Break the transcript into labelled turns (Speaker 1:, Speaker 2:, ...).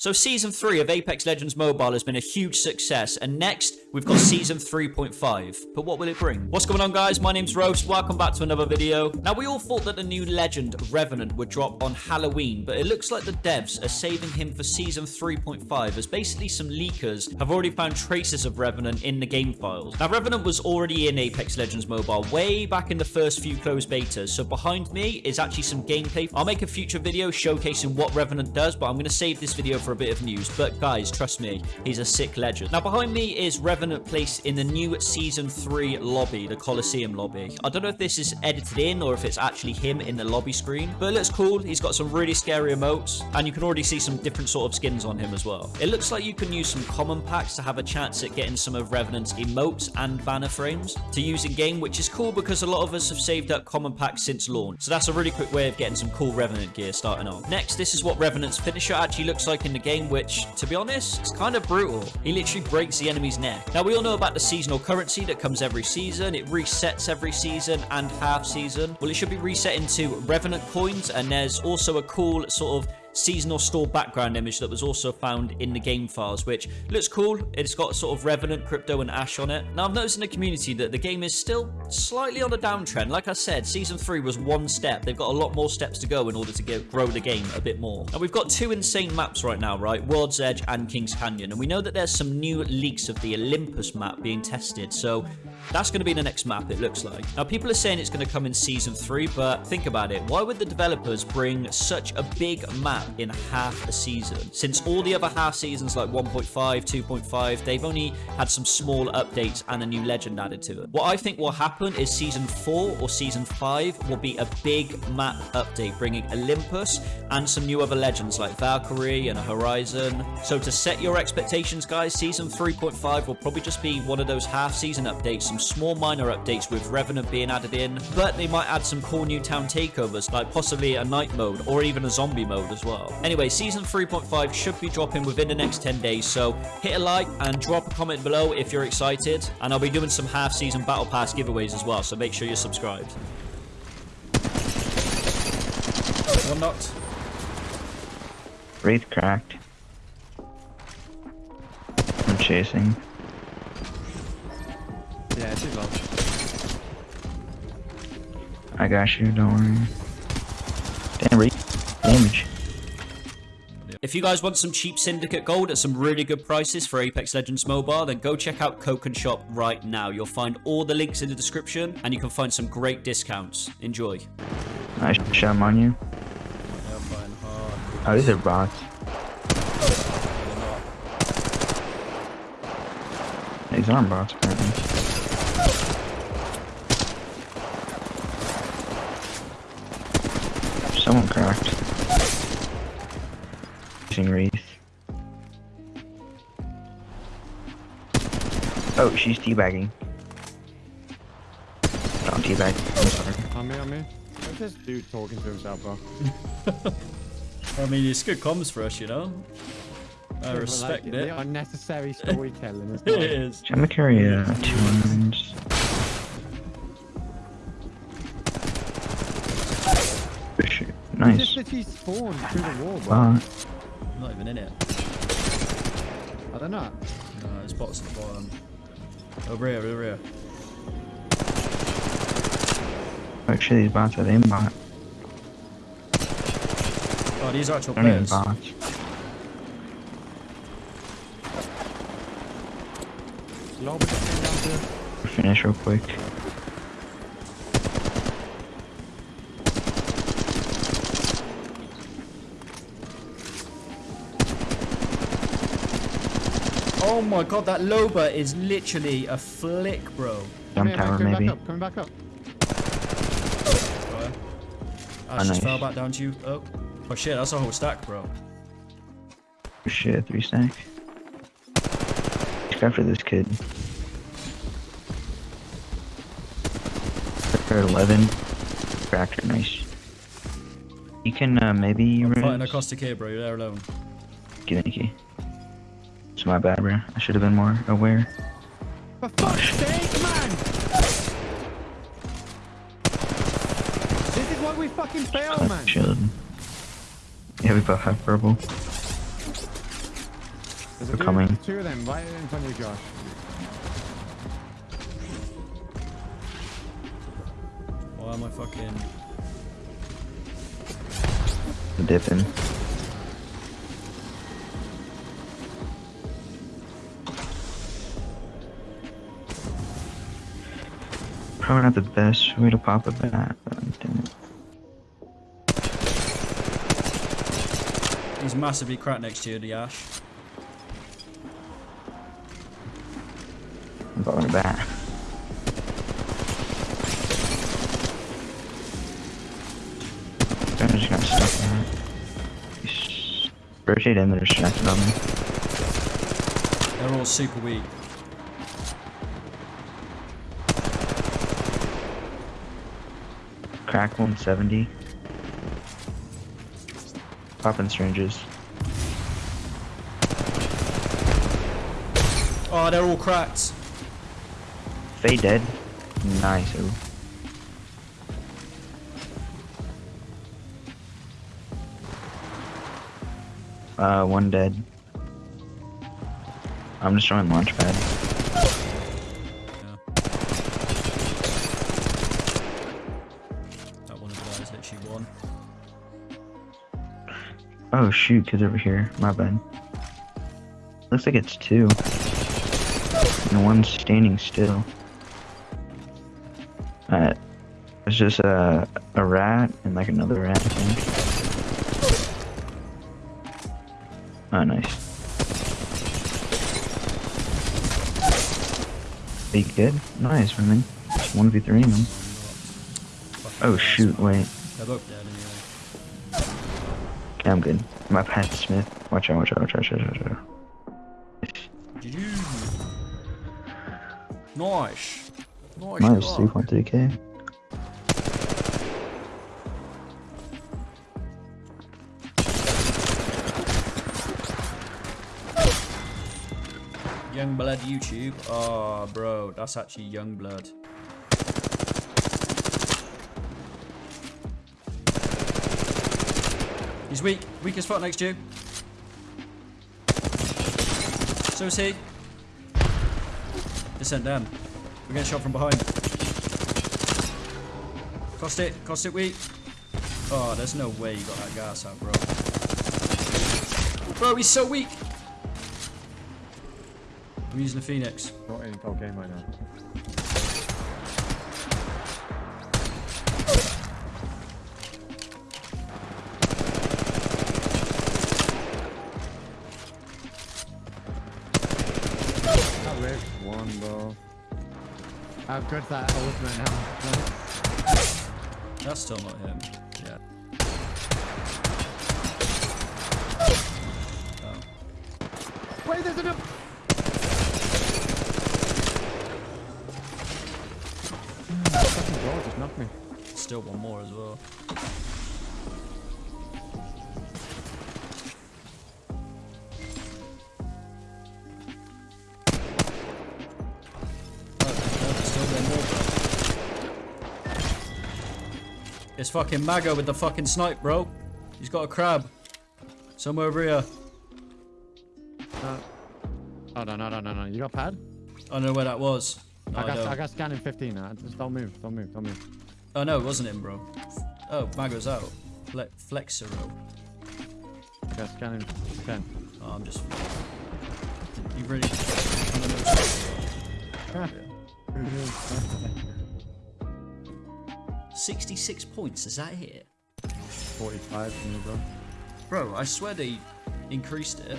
Speaker 1: So Season 3 of Apex Legends Mobile has been a huge success, and next, we've got Season 3.5. But what will it bring? What's going on, guys? My name's Roast. Welcome back to another video. Now, we all thought that the new legend, Revenant, would drop on Halloween, but it looks like the devs are saving him for Season 3.5, as basically some leakers have already found traces of Revenant in the game files. Now, Revenant was already in Apex Legends Mobile way back in the first few closed betas, so behind me is actually some gameplay. I'll make a future video showcasing what Revenant does, but I'm going to save this video for a bit of news, but guys, trust me, he's a sick legend. Now, behind me is Revenant placed in the new Season 3 lobby, the Coliseum lobby. I don't know if this is edited in or if it's actually him in the lobby screen, but it looks cool. He's got some really scary emotes, and you can already see some different sort of skins on him as well. It looks like you can use some common packs to have a chance at getting some of Revenant's emotes and banner frames to use in game, which is cool because a lot of us have saved up common packs since launch. So that's a really quick way of getting some cool Revenant gear starting off. Next, this is what Revenant's finisher actually looks like in the game, which, to be honest, is kind of brutal. He literally breaks the enemy's neck. Now, we all know about the seasonal currency that comes every season. It resets every season and half season. Well, it should be reset into Revenant coins, and there's also a cool sort of seasonal store background image that was also found in the game files, which looks cool. It's got sort of Revenant, Crypto, and Ash on it. Now, I've noticed in the community that the game is still slightly on a downtrend. Like I said, Season 3 was one step. They've got a lot more steps to go in order to get, grow the game a bit more. Now, we've got two insane maps right now, right? World's Edge and King's Canyon. And we know that there's some new leaks of the Olympus map being tested. So that's going to be the next map, it looks like. Now, people are saying it's going to come in Season 3, but think about it. Why would the developers bring such a big map in half a season? Since all the other half seasons, like 1.5, 2.5, they've only had some small updates and a new legend added to it. What I think will happen is Season 4 or Season 5 will be a big map update, bringing Olympus and some new other legends like Valkyrie and Horizon. So to set your expectations, guys, Season 3.5 will probably just be one of those half-season updates, some small minor updates with Revenant being added in, but they might add some cool new town takeovers, like possibly a night mode or even a zombie mode as well. Anyway, season 3.5 should be dropping within the next 10 days, so hit a like and drop a comment below if you're excited, and I'll be doing some half-season Battle Pass giveaways as well, so make sure you're subscribed.
Speaker 2: One knocked.
Speaker 3: Wraith cracked. I'm chasing. I got you, don't worry. Damn. Damage.
Speaker 1: If you guys want some cheap Syndicate gold at some really good prices for Apex Legends Mobile, then go check out Codashop right now. You'll find all the links in the description, and you can find some great discounts. Enjoy.
Speaker 3: Nice shot on you. Oh, these are bots. These aren't bots, apparently. Someone cracked. Using Wraith. Oh, she's teabagging. Don't teabag. I'm sorry.
Speaker 2: On me, on me. What's this dude talking to himself, bro?
Speaker 4: I mean, it's good comms for us, you know? I respect
Speaker 2: like,
Speaker 4: it.
Speaker 2: The unnecessary storytelling. is
Speaker 4: It.
Speaker 3: I'm gonna carry uh, two irons. Shoot.
Speaker 2: He
Speaker 3: Nice.
Speaker 2: just literally spawned through the wall, bro.
Speaker 3: Bot.
Speaker 4: Not even in it.
Speaker 2: I don't know.
Speaker 4: No, there's bots at the bottom. Over here, over here.
Speaker 3: Actually, these bots are aimbot.
Speaker 4: Oh, these are actual
Speaker 3: They're not even
Speaker 4: players.
Speaker 3: bots.
Speaker 2: Lob down to
Speaker 3: Finish real quick.
Speaker 4: Oh my god, that Loba is literally a flick, bro.
Speaker 3: Jump
Speaker 2: Coming back,
Speaker 3: tower,
Speaker 2: coming
Speaker 3: maybe.
Speaker 2: back up, coming back up.
Speaker 4: Right.
Speaker 3: Oh,
Speaker 4: Ash just
Speaker 3: nice.
Speaker 4: fell back down to you. Oh. Oh shit, that's a whole stack, bro.
Speaker 3: Shit, three stack. Look after this kid. They're 11. Cracker, nice. You can uh, maybe
Speaker 4: I'm fighting
Speaker 3: res-
Speaker 4: across the K, bro. You're there alone.
Speaker 3: Get in, key. It's my bad, bro. I should have been more aware.
Speaker 2: For fuck's sake, man! This is why we fucking fail,
Speaker 3: Oh,
Speaker 2: man.
Speaker 3: shield. Yeah, we both have purple.
Speaker 2: There's
Speaker 3: They're
Speaker 2: dude-
Speaker 3: coming.
Speaker 2: Two of them right in front of you, Josh.
Speaker 1: Why am I fucking...
Speaker 3: Dipping. Probably not the best way to pop a bat, but it.
Speaker 1: He's massively cracked next to you, the Ash.
Speaker 3: I'm going a bat. I'm just gonna stuck in it. Rotate in, they're distracted on me.
Speaker 1: They're all super weak.
Speaker 3: Crack 170. Popping syringes.
Speaker 1: Oh, they're all cracked.
Speaker 3: Faye dead. Nice. Ooh. Uh, one dead. I'm just destroying launchpad.
Speaker 1: Yeah.
Speaker 3: Oh shoot, kid's over here. My bad. Looks like it's two. And one's standing still. Uh, it's just a, a rat and like another rat, I think. Oh, nice. Be good? Nice, man. 1v3 man.
Speaker 1: Fucking
Speaker 3: Oh shoot, wait. Okay, I'm good. My Pat Smith. Watch out, watch out, watch out, watch out, watch out.
Speaker 1: Nice. Nice.
Speaker 3: Nice, 3.3k.
Speaker 1: Youngblood YouTube. Oh, bro, that's actually Youngblood. He's weak. Weak as fuck next to you. So is he. Descent down. We're getting shot from behind. Caustic. Cost it weak. Oh, there's no way you got that gas out, bro. Bro, he's so weak. I'm using the Phoenix.
Speaker 2: Not in top game right now. How good's that ultimate now?
Speaker 1: That's still not him. Yeah. Oh.
Speaker 2: Wait, there's enough. Fucking bro just knocked me.
Speaker 1: Still one more as well. It's fucking Mago with the fucking snipe, bro. He's got a Kraber. Somewhere over here.
Speaker 2: Uh, oh no no no no no! You got pad?
Speaker 1: I don't know where that was. No,
Speaker 2: I
Speaker 1: I,
Speaker 2: got
Speaker 1: don't.
Speaker 2: I got scanning 15 now. Just don't move, don't move, don't move.
Speaker 1: Oh no, it wasn't him, bro. Oh, Mago's out. Fle Flexero.
Speaker 2: I got scanning 10.
Speaker 1: Oh, I'm just. You really. Sixty-six points. Is that it,
Speaker 2: 45 from bro.
Speaker 1: bro? I swear they increased it.